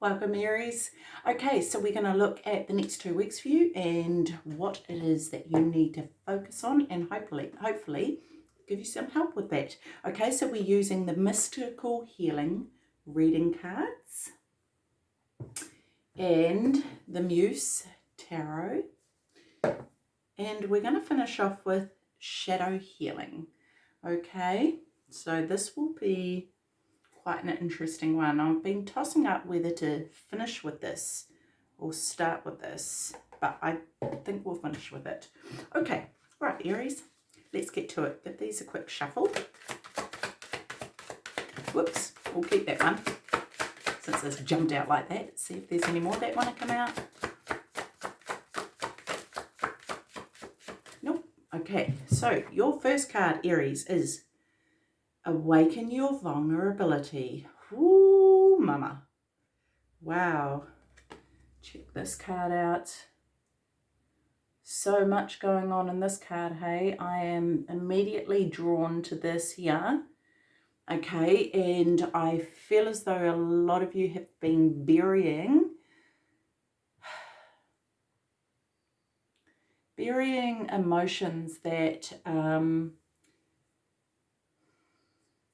Welcome Aries. Okay, so we're going to look at the next two weeks for you and what it is that you need to focus on and hopefully, hopefully give you some help with that. Okay, so we're using the Mystical Healing reading cards and the Muse Tarot. And we're going to finish off with Shadow Healing. Okay, so this will be quite an interesting one. I've been tossing up whether to finish with this or start with this, but I think we'll finish with it. Okay, right, Aries, let's get to it. Give these a quick shuffle. Whoops, we'll keep that one since it's jumped out like that. See if there's any more that want to come out. Nope. Okay, so your first card, Aries, is Awaken your vulnerability. Mama. Wow. Check this card out. So much going on in this card, hey. I am immediately drawn to this here. Okay, and I feel as though a lot of you have been burying burying emotions that um,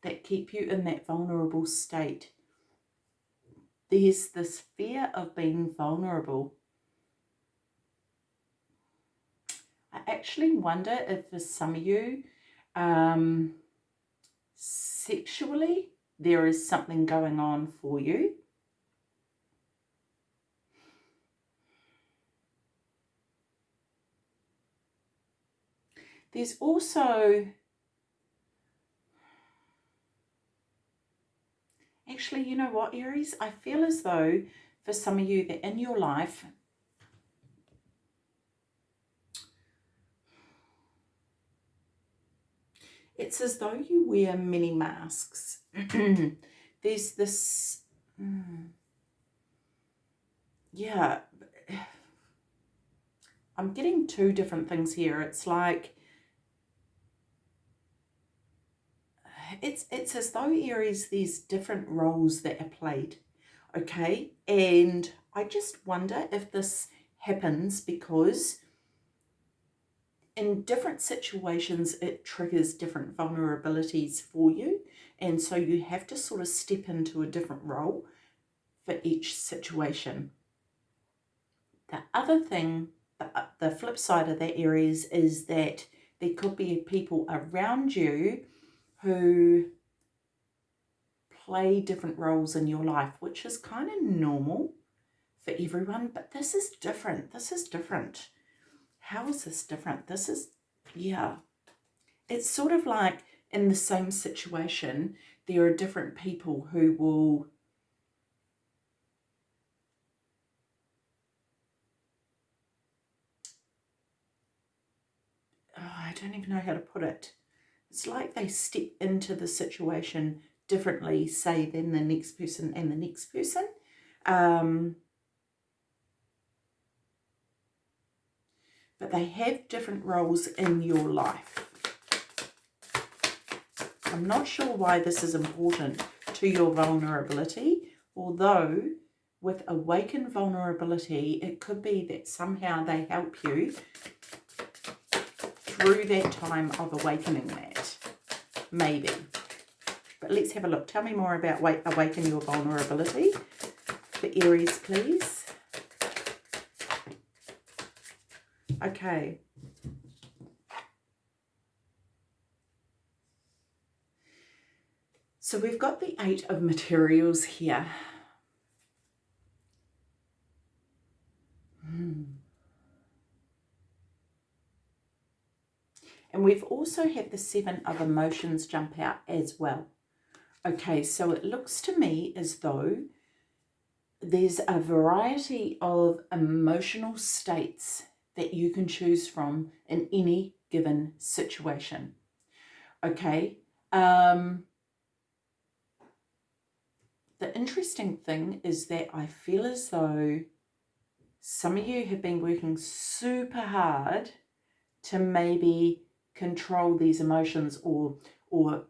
that keep you in that vulnerable state. There's this fear of being vulnerable. I actually wonder if for some of you, um, sexually, there is something going on for you. There's also Actually, you know what, Aries? I feel as though for some of you that in your life, it's as though you wear many masks. There's this, mm, yeah, I'm getting two different things here. It's like it's it's as though Aries there's different roles that are played okay? And I just wonder if this happens because in different situations it triggers different vulnerabilities for you. And so you have to sort of step into a different role for each situation. The other thing the, the flip side of that Aries is that there could be people around you who play different roles in your life, which is kind of normal for everyone, but this is different. This is different. How is this different? This is, yeah. It's sort of like in the same situation, there are different people who will oh, I don't even know how to put it it's like they step into the situation differently, say, than the next person and the next person. Um, but they have different roles in your life. I'm not sure why this is important to your vulnerability, although with awakened vulnerability, it could be that somehow they help you through that time of awakening that. Maybe. But let's have a look. Tell me more about wake Awaken Your Vulnerability for Aries, please. Okay. So we've got the Eight of Materials here. And we've also had the seven of emotions jump out as well. Okay, so it looks to me as though there's a variety of emotional states that you can choose from in any given situation. Okay, um, the interesting thing is that I feel as though some of you have been working super hard to maybe control these emotions or or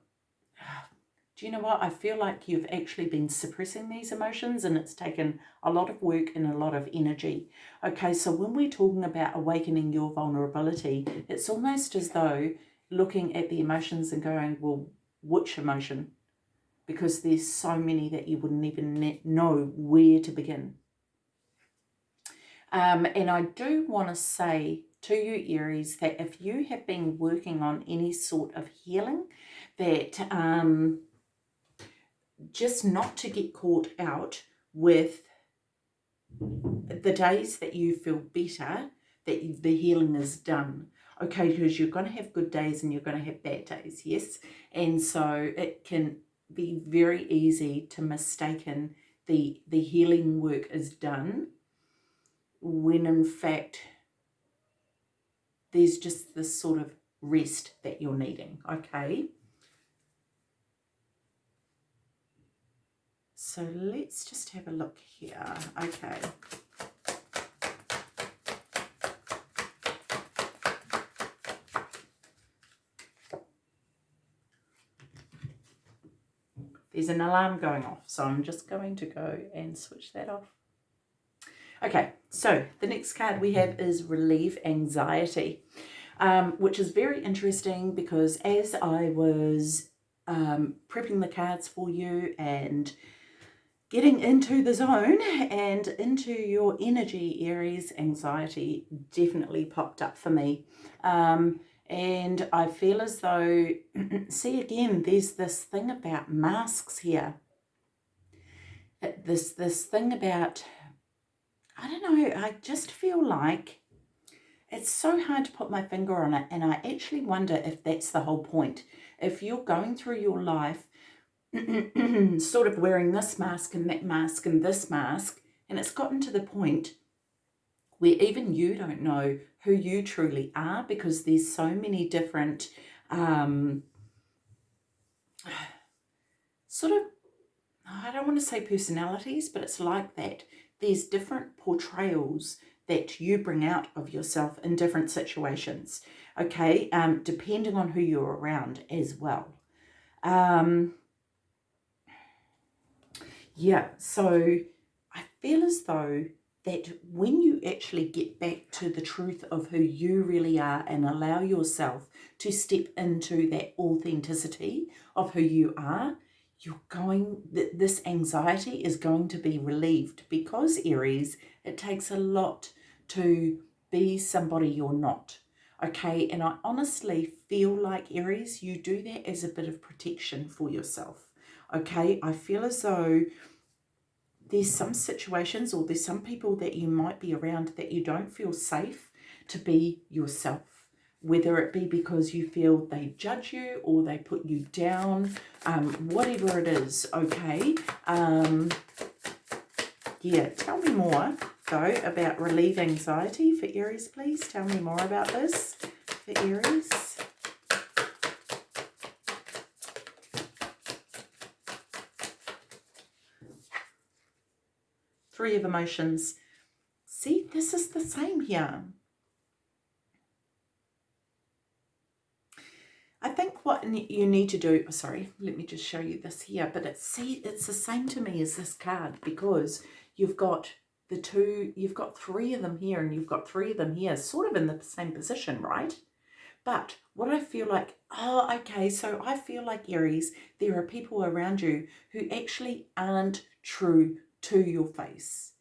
do you know what? I feel like you've actually been suppressing these emotions and it's taken a lot of work and a lot of energy. Okay, so when we're talking about awakening your vulnerability, it's almost as though looking at the emotions and going, well, which emotion? Because there's so many that you wouldn't even know where to begin. Um, and I do want to say to you, Aries, that if you have been working on any sort of healing, that um, just not to get caught out with the days that you feel better, that the healing is done. Okay, because you're going to have good days and you're going to have bad days, yes? And so it can be very easy to mistaken the, the healing work is done when in fact there's just this sort of rest that you're needing, okay? So let's just have a look here. Okay. There's an alarm going off, so I'm just going to go and switch that off. Okay, so the next card we have is Relieve Anxiety, um, which is very interesting because as I was um, prepping the cards for you and getting into the zone and into your energy Aries anxiety definitely popped up for me. Um, and I feel as though see again there's this thing about masks here. This this thing about I don't know I just feel like it's so hard to put my finger on it and I actually wonder if that's the whole point if you're going through your life sort of wearing this mask and that mask and this mask. And it's gotten to the point where even you don't know who you truly are because there's so many different um, sort of, I don't want to say personalities, but it's like that. There's different portrayals that you bring out of yourself in different situations, okay, um, depending on who you're around as well. Um, yeah, so I feel as though that when you actually get back to the truth of who you really are and allow yourself to step into that authenticity of who you are, you're going, this anxiety is going to be relieved because Aries, it takes a lot to be somebody you're not. Okay, and I honestly feel like Aries, you do that as a bit of protection for yourself okay i feel as though there's some situations or there's some people that you might be around that you don't feel safe to be yourself whether it be because you feel they judge you or they put you down um, whatever it is okay um, yeah tell me more though about relieve anxiety for aries please tell me more about this for aries three of emotions. See, this is the same here. I think what you need to do, oh, sorry, let me just show you this here, but it's, see, it's the same to me as this card because you've got the two, you've got three of them here and you've got three of them here, sort of in the same position, right? But what I feel like, oh, okay, so I feel like Aries, there are people around you who actually aren't true to your face.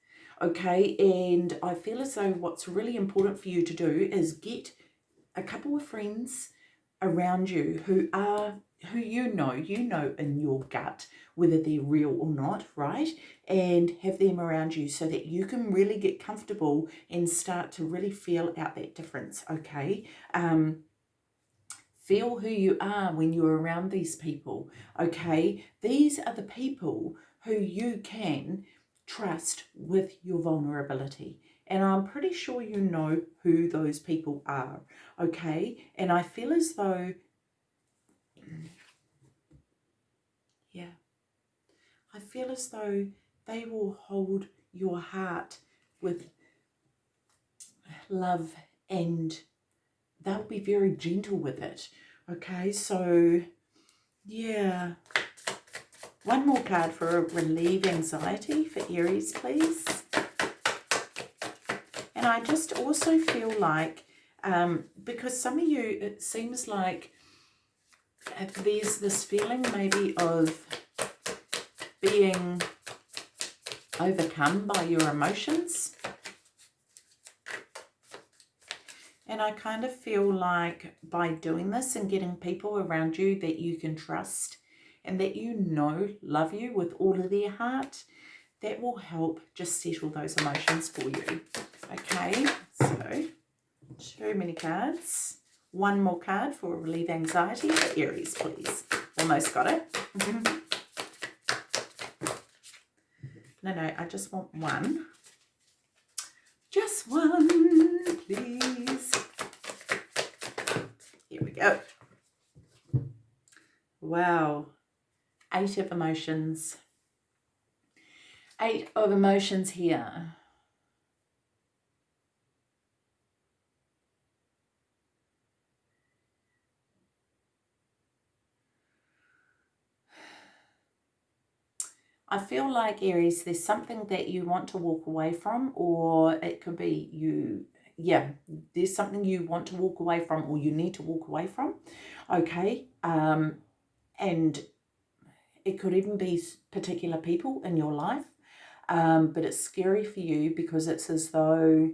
Okay, and I feel as though what's really important for you to do is get a couple of friends around you who are who you know, you know in your gut whether they're real or not, right? And have them around you so that you can really get comfortable and start to really feel out that difference, okay? Um, feel who you are when you're around these people, okay? These are the people who you can trust with your vulnerability. And I'm pretty sure you know who those people are, okay? And I feel as though, yeah, I feel as though they will hold your heart with love and they'll be very gentle with it, okay? So, yeah, One more card for relieve anxiety for Aries, please. And I just also feel like, um, because some of you, it seems like there's this feeling maybe of being overcome by your emotions. And I kind of feel like by doing this and getting people around you that you can trust and that you know love you with all of their heart, that will help just settle those emotions for you. Okay, so too many cards. One more card for relieve anxiety for Aries, please. Almost got it. no, no, I just want one. Just one, please. Here we go. Wow. Eight of emotions. Eight of emotions here. I feel like Aries, there's something that you want to walk away from, or it could be you, yeah, there's something you want to walk away from, or you need to walk away from. Okay. Um, and it could even be particular people in your life. Um, but it's scary for you because it's as though,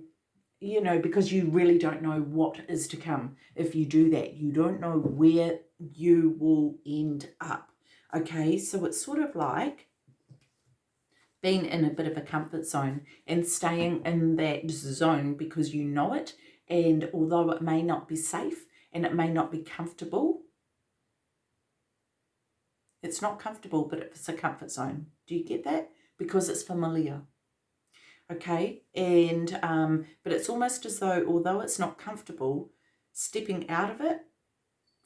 you know, because you really don't know what is to come if you do that. You don't know where you will end up. Okay, so it's sort of like being in a bit of a comfort zone and staying in that zone because you know it. And although it may not be safe and it may not be comfortable it's not comfortable but it's a comfort zone. Do you get that? Because it's familiar. Okay? And um but it's almost as though although it's not comfortable stepping out of it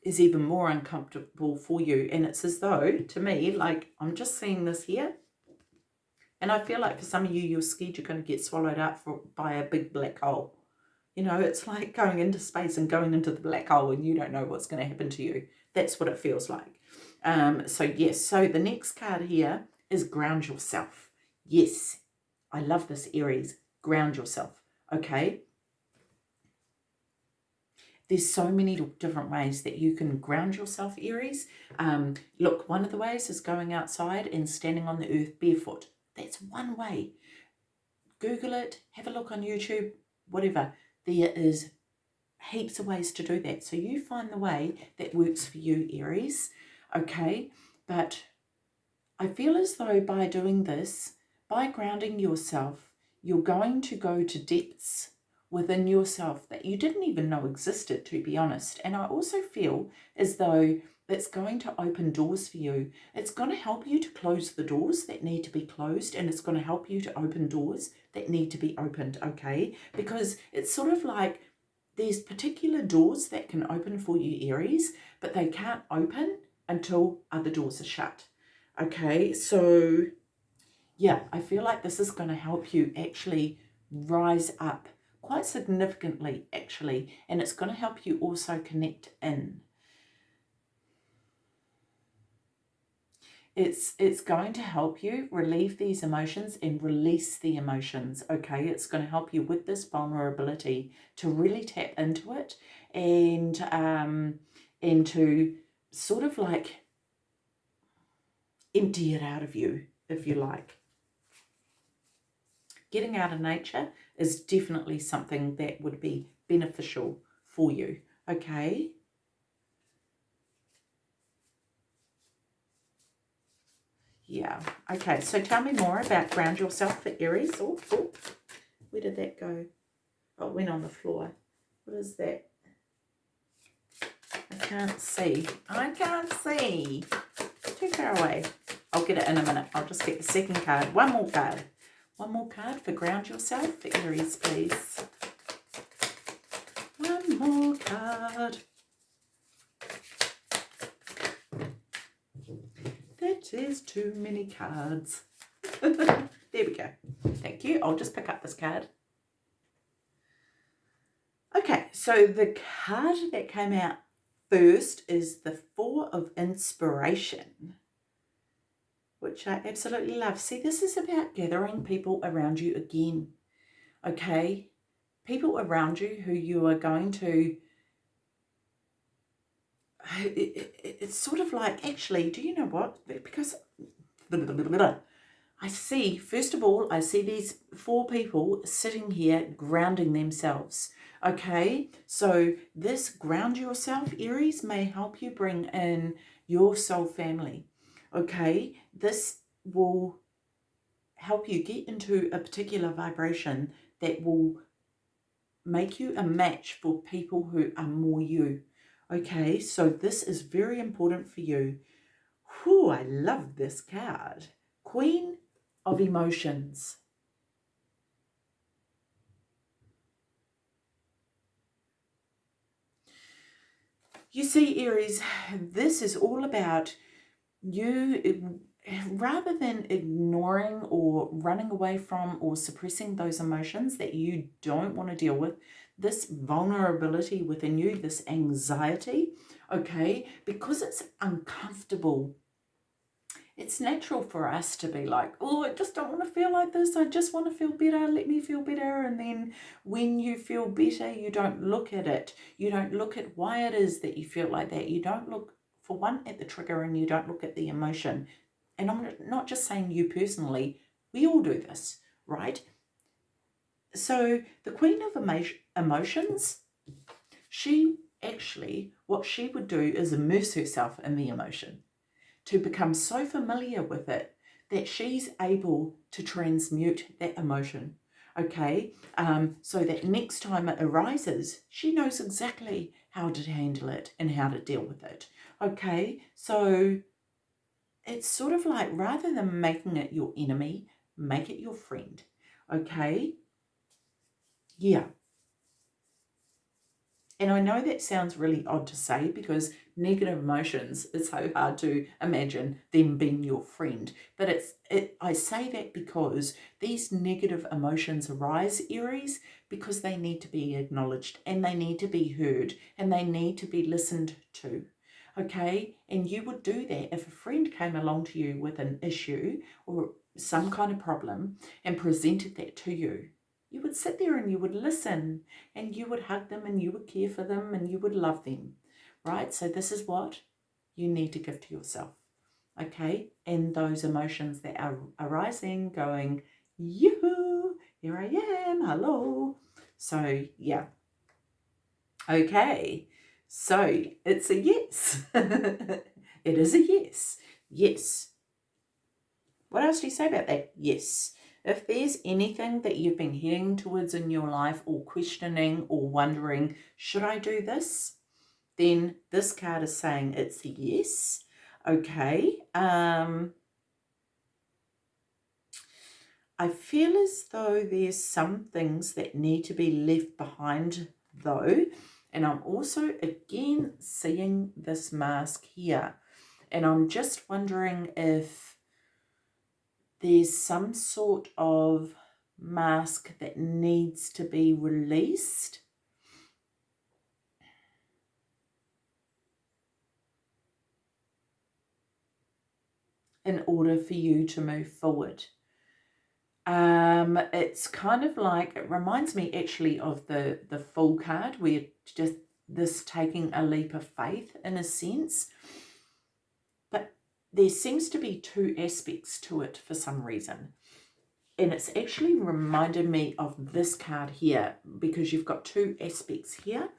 is even more uncomfortable for you. And it's as though to me like i'm just seeing this here and I feel like for some of you, you're scared you're going to get swallowed up for, by a big black hole. You know, it's like going into space and going into the black hole and you don't know what's going to happen to you. That's what it feels like. Um, so yes, so the next card here is ground yourself. Yes, I love this Aries. Ground yourself, okay? There's so many different ways that you can ground yourself, Aries. Um, look, one of the ways is going outside and standing on the earth barefoot. That's one way. Google it, have a look on YouTube, whatever. There is heaps of ways to do that. So you find the way that works for you, Aries. Okay, but I feel as though by doing this, by grounding yourself, you're going to go to depths within yourself that you didn't even know existed, to be honest. And I also feel as though it's going to open doors for you. It's going to help you to close the doors that need to be closed and it's going to help you to open doors that need to be opened, okay? Because it's sort of like there's particular doors that can open for you, Aries, but they can't open until other doors are shut, okay? So, yeah, I feel like this is going to help you actually rise up quite significantly, actually, and it's going to help you also connect in, it's it's going to help you relieve these emotions and release the emotions okay? It's going to help you with this vulnerability to really tap into it and um and to sort of like empty it out of you if you like. Getting out of nature is definitely something that would be beneficial for you okay yeah. Okay, so tell me more about ground yourself for Aries. Oh, oh, where did that go? Oh, it went on the floor. What is that? I can't see. I can't see. Too far away. I'll get it in a minute. I'll just get the second card. One more card. One more card for ground yourself for Aries, please. One more card. That is too many cards. there we go. Thank you. I'll just pick up this card. Okay, so the card that came out first is the Four of Inspiration. which I absolutely love. See, this is about gathering people around you again, okay? People around you who you are going to it, it, it's sort of like, actually, do you know what? Because I see, first of all, I see these four people sitting here grounding themselves. Okay, so this ground yourself, Aries, may help you bring in your soul family. Okay, this will help you get into a particular vibration that will make you a match for people who are more you. Okay, so this is very important for you. Whew, I love this card. Queen of Emotions. You see, Aries, this is all about you, rather than ignoring or running away from or suppressing those emotions that you don't want to deal with, this vulnerability within you, this anxiety, okay, because it's uncomfortable. It's natural for us to be like, oh, I just don't want to feel like this. I just want to feel better. Let me feel better. And then when you feel better, you don't look at it. You don't look at why it is that you feel like that. You don't look, for one, at the trigger and you don't look at the emotion. And I'm not just saying you personally. We all do this, right? So the Queen of Emotions, she actually, what she would do is immerse herself in the emotion to become so familiar with it that she's able to transmute that emotion. Okay, um, so that next time it arises, she knows exactly how to handle it and how to deal with it. Okay, so it's sort of like rather than making it your enemy, make it your friend. Okay, yeah. And I know that sounds really odd to say because negative emotions, it's so hard to imagine them being your friend. But it's it, I say that because these negative emotions arise, Aries, because they need to be acknowledged and they need to be heard and they need to be listened to. Okay, and you would do that if a friend came along to you with an issue or some kind of problem and presented that to you you would sit there and you would listen and you would hug them and you would care for them and you would love them, right? So this is what you need to give to yourself, okay? And those emotions that are arising, going, yoo here I am, hello. So, yeah. Okay, so it's a yes. it is a yes. Yes. What else do you say about that? Yes. If there's anything that you've been heading towards in your life or questioning or wondering, should I do this? Then this card is saying it's a yes. Okay. Um, I feel as though there's some things that need to be left behind though. And I'm also again seeing this mask here. And I'm just wondering if there's some sort of mask that needs to be released. in order for you to move forward. Um, it's kind of like, it reminds me actually of the, the Fool card, where just this taking a leap of faith in a sense there seems to be two aspects to it for some reason. And it's actually reminded me of this card here because you've got two aspects here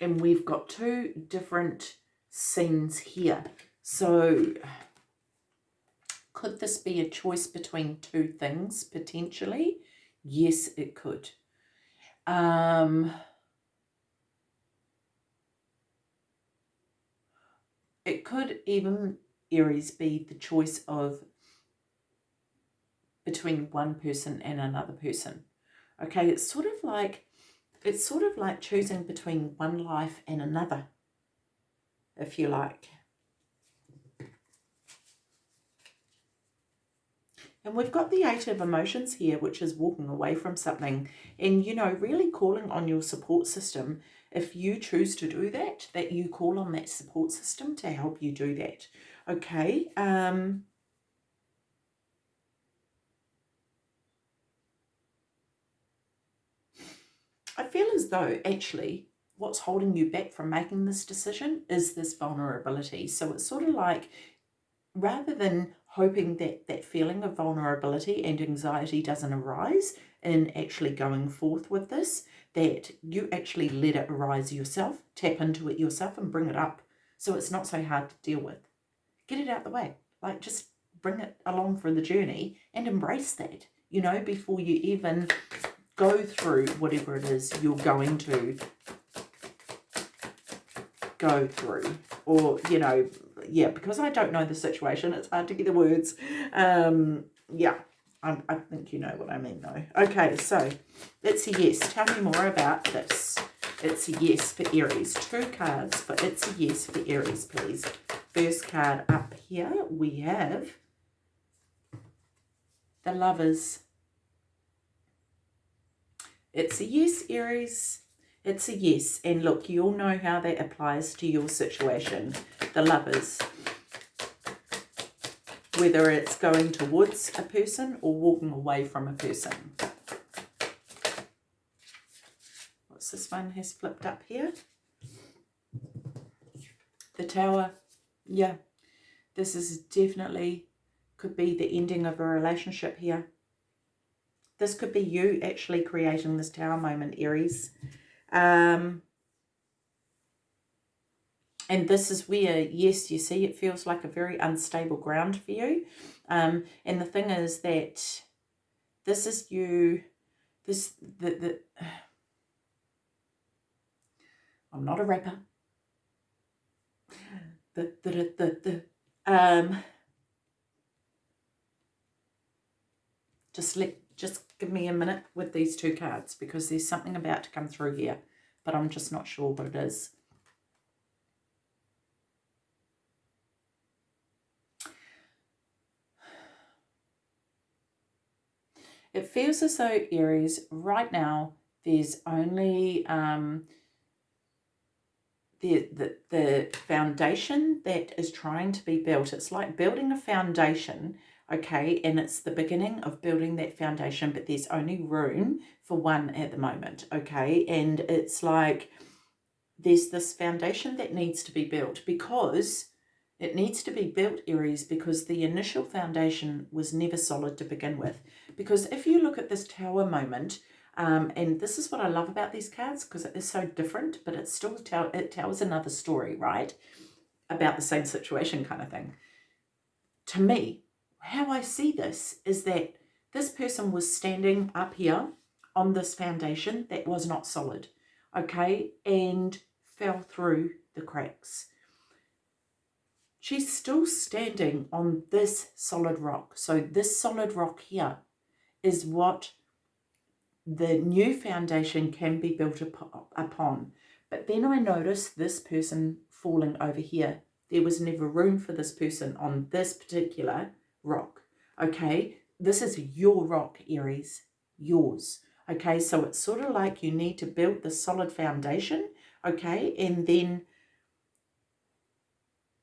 and we've got two different scenes here. So could this be a choice between two things potentially? Yes, it could. Um, It could even, Aries, be the choice of between one person and another person. Okay, it's sort of like it's sort of like choosing between one life and another, if you like. And we've got the Eight of Emotions here, which is walking away from something and, you know, really calling on your support system if you choose to do that, that you call on that support system to help you do that. Okay. Um, I feel as though actually what's holding you back from making this decision is this vulnerability. So it's sort of like rather than hoping that that feeling of vulnerability and anxiety doesn't arise, in actually going forth with this, that you actually let it arise yourself, tap into it yourself and bring it up so it's not so hard to deal with. Get it out the way. Like just bring it along for the journey and embrace that, you know, before you even go through whatever it is you're going to go through or you know yeah because i don't know the situation it's hard to get the words um yeah I, I think you know what i mean though. Okay so it's a yes. Tell me more about this. It's a yes for aries. Two cards but it's a yes for aries please. First card up here we have the lovers. It's a yes aries. It's a yes. And look, you all know how that applies to your situation. The lovers. Whether it's going towards a person or walking away from a person. What's this one has flipped up here? The tower. Yeah. This is definitely could be the ending of a relationship here. This could be you actually creating this tower moment, Aries. Um, and this is where, yes, you see, it feels like a very unstable ground for you. Um, and the thing is that this is you, this, the, the, I'm not a rapper. The, the, the, the, um, just let just give me a minute with these two cards because there's something about to come through here, but I'm just not sure what it is. It feels as though Aries, right now, there's only um, the, the, the foundation that is trying to be built. It's like building a foundation okay and it's the beginning of building that foundation but there's only room for one at the moment okay and it's like there's this foundation that needs to be built because it needs to be built aries because the initial foundation was never solid to begin with. Because if you look at this tower moment um, and this is what I love about these cards because it is so different but it still tell it tells another story right? About the same situation kind of thing. To me how I see this is that this person was standing up here on this foundation that was not solid, okay, and fell through the cracks. She's still standing on this solid rock. So this solid rock here is what the new foundation can be built upon. But then I noticed this person falling over here. There was never room for this person on this particular rock. Okay, this is your rock, Aries, yours. Okay, so it's sort of like you need to build the solid foundation, okay, and then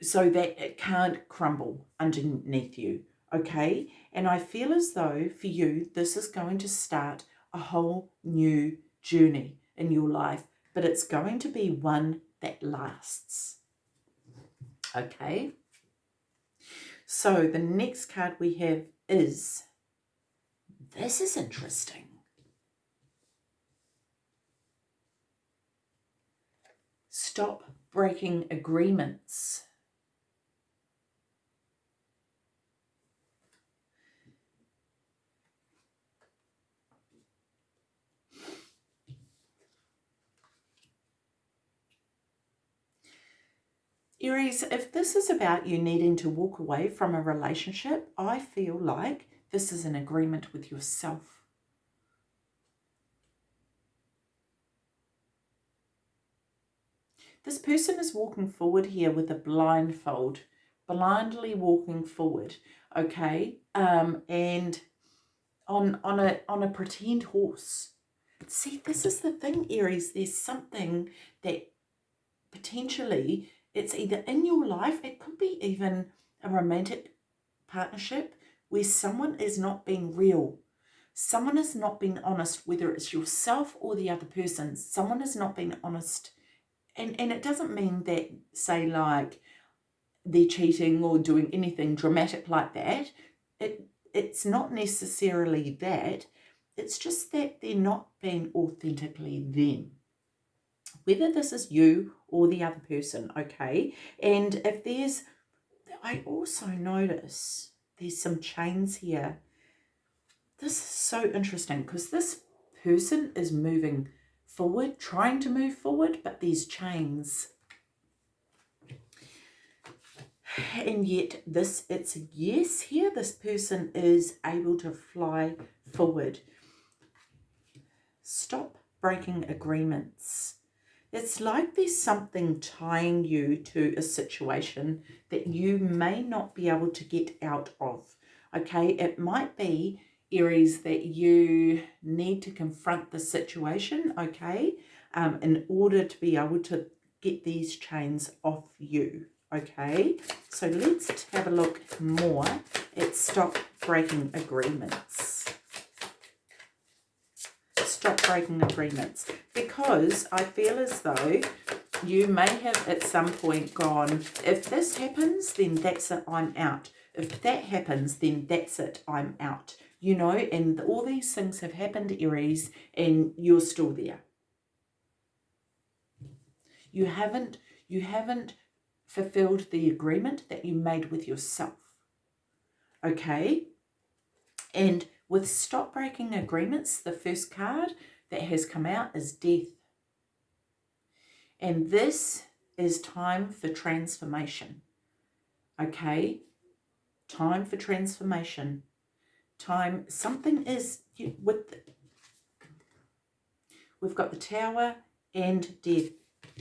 so that it can't crumble underneath you, okay? And I feel as though for you, this is going to start a whole new journey in your life, but it's going to be one that lasts, okay? So the next card we have is, this is interesting. Stop breaking agreements. Aries, if this is about you needing to walk away from a relationship, I feel like this is an agreement with yourself. This person is walking forward here with a blindfold, blindly walking forward, okay? Um, and on, on, a, on a pretend horse. See, this is the thing, Aries. There's something that potentially it's either in your life, it could be even a romantic partnership where someone is not being real. someone is not being honest, whether it's yourself or the other person, someone is not being honest. And, and it doesn't mean that, say, like, they're cheating or doing anything dramatic like that. It, it's not necessarily that. It's just that they're not being authentically them. Whether this is you or the other person, okay? And if there's, I also notice there's some chains here. This is so interesting because this person is moving forward, trying to move forward, but these chains. And yet this, it's yes here. This person is able to fly forward. Stop breaking agreements. It's like there's something tying you to a situation that you may not be able to get out of. Okay, it might be Aries that you need to confront the situation, okay, um, in order to be able to get these chains off you, okay? So let's have a look more at stop breaking agreements. Stop breaking agreements because I feel as though you may have at some point gone, if this happens, then that's it, I'm out. If that happens, then that's it, I'm out you know, and all these things have happened, Aries, and you're still there. You haven't, you haven't fulfilled the agreement that you made with yourself. Okay? And with stop breaking agreements, the first card that has come out is death. And this is time for transformation. Okay? Time for transformation time. Something is with the, we've got the tower and death.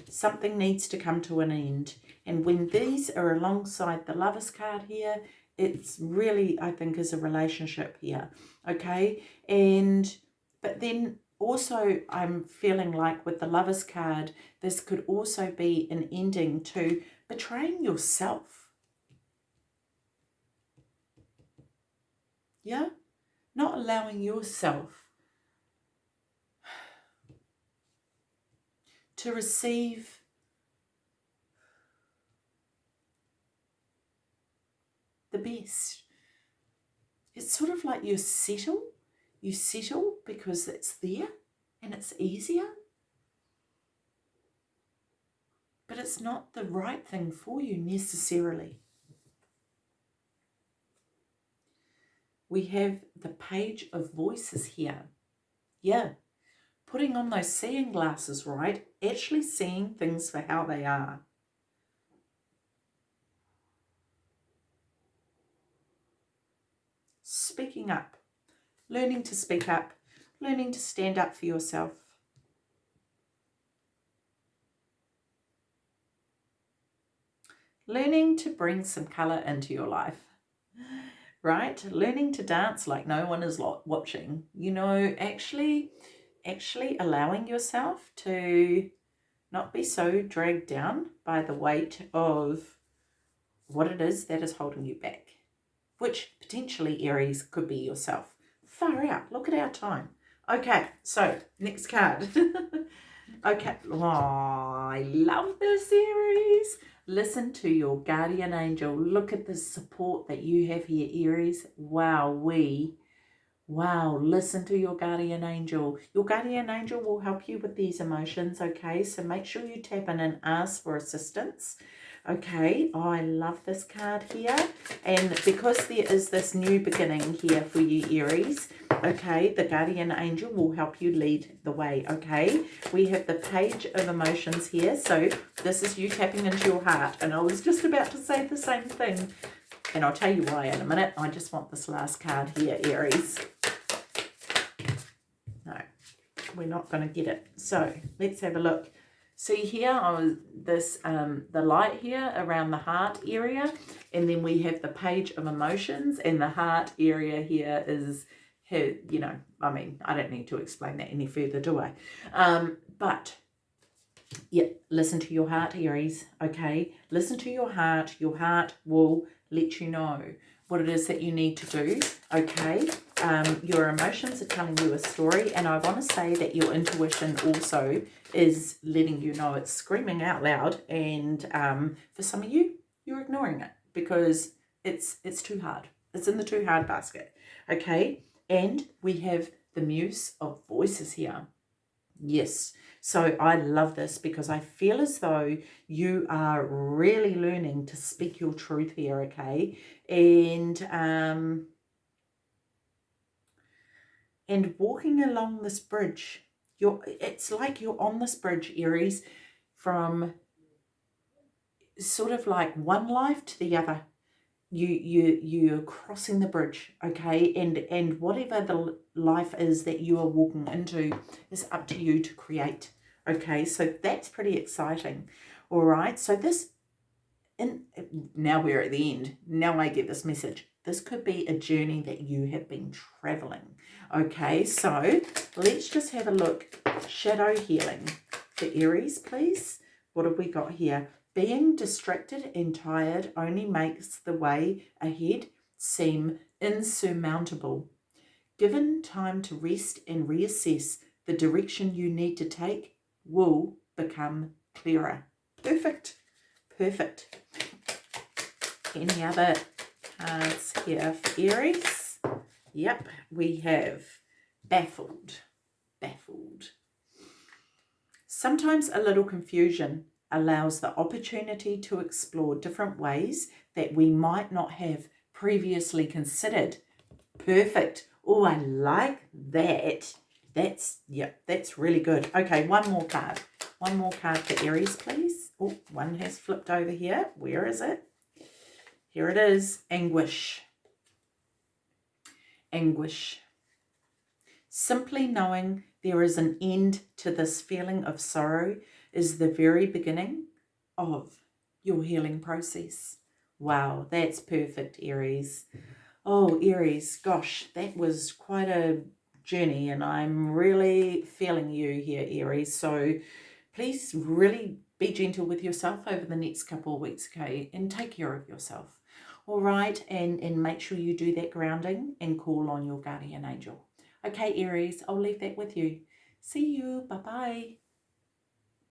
Something needs to come to an end. And when these are alongside the lover's card here, it's really, I think, is a relationship here. Okay. And, but then also I'm feeling like with the lover's card, this could also be an ending to betraying yourself Yeah? Not allowing yourself to receive the best. It's sort of like you settle. You settle because it's there and it's easier. But it's not the right thing for you necessarily. we have the page of voices here. Yeah, putting on those seeing glasses, right? Actually seeing things for how they are. Speaking up, learning to speak up, learning to stand up for yourself. Learning to bring some colour into your life right? Learning to dance like no one is watching, you know, actually, actually allowing yourself to not be so dragged down by the weight of what it is that is holding you back, which potentially Aries could be yourself. Far out, look at our time. Okay, so next card. okay, oh, I love this series. Listen to your guardian angel. Look at the support that you have here, Aries. Wow, we. Wow, listen to your guardian angel. Your guardian angel will help you with these emotions, okay? So make sure you tap in and ask for assistance. Okay, I love this card here. And because there is this new beginning here for you, Aries, okay, the guardian angel will help you lead the way, okay? We have the page of emotions here. So this is you tapping into your heart. And I was just about to say the same thing. And I'll tell you why in a minute. I just want this last card here, Aries. No, we're not going to get it. So let's have a look. See here, I was this um, the light here around the heart area, and then we have the page of emotions, and the heart area here is, her, you know, I mean, I don't need to explain that any further, do I? Um, but yeah, listen to your heart, Aries, okay? Listen to your heart. Your heart will let you know what it is that you need to do, okay? Um, your emotions are telling you a story and I want to say that your intuition also is letting you know it's screaming out loud and um, for some of you you're ignoring it because it's it's too hard. It's in the too hard basket okay? And we have the muse of voices here. Yes. So I love this because I feel as though you are really learning to speak your truth here okay? And um and walking along this bridge you're it's like you're on this bridge aries from sort of like one life to the other. You you you're crossing the bridge okay? And and whatever the life is that you are walking into is up to you to create okay? So that's pretty exciting. All right so this and now we're at the end. Now i get this message this could be a journey that you have been traveling. Okay, so let's just have a look. Shadow healing for Aries, please. What have we got here? Being distracted and tired only makes the way ahead seem insurmountable. Given time to rest and reassess, the direction you need to take will become clearer. Perfect. Perfect. Any other Uh, cards here for Aries. Yep, we have baffled, baffled. Sometimes a little confusion allows the opportunity to explore different ways that we might not have previously considered. Perfect. Oh, I like that. That's, yep, that's really good. Okay, one more card. One more card for Aries, please. Oh, one has flipped over here. Where is it? Here it is, anguish. Anguish. Simply knowing there is an end to this feeling of sorrow is the very beginning of your healing process. Wow, that's perfect, Aries. Oh, Aries, gosh, that was quite a journey and I'm really feeling you here, Aries. So please really be gentle with yourself over the next couple of weeks, okay? And take care of yourself all right and and make sure you do that grounding and call on your guardian angel. Okay aries i'll leave that with you. See you bye bye